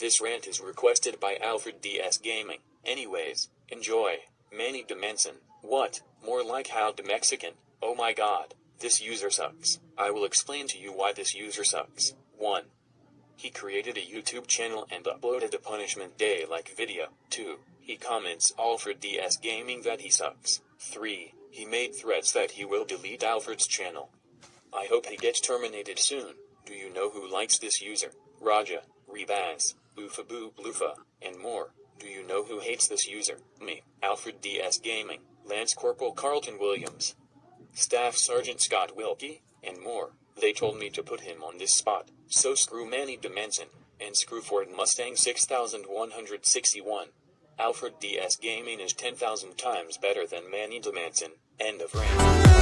This rant is requested by Alfred DS Gaming. Anyways, enjoy. Manny Dimension. What? More like how the Mexican. Oh my god. This user sucks. I will explain to you why this user sucks. 1. He created a YouTube channel and uploaded a punishment day like video. 2. He comments Alfred DS Gaming that he sucks. 3. He made threats that he will delete Alfred's channel. I hope he gets terminated soon. Do you know who likes this user? Raja, Rebaz, Oofaboo Bloofa, and more. Do you know who hates this user? Me, Alfred DS Gaming, Lance Corporal Carlton Williams, Staff Sergeant Scott Wilkie, and more. They told me to put him on this spot, so screw Manny Dimension, and screw Ford Mustang 6161. Alfred DS Gaming is 10,000 times better than Manny Dimension. End of rant.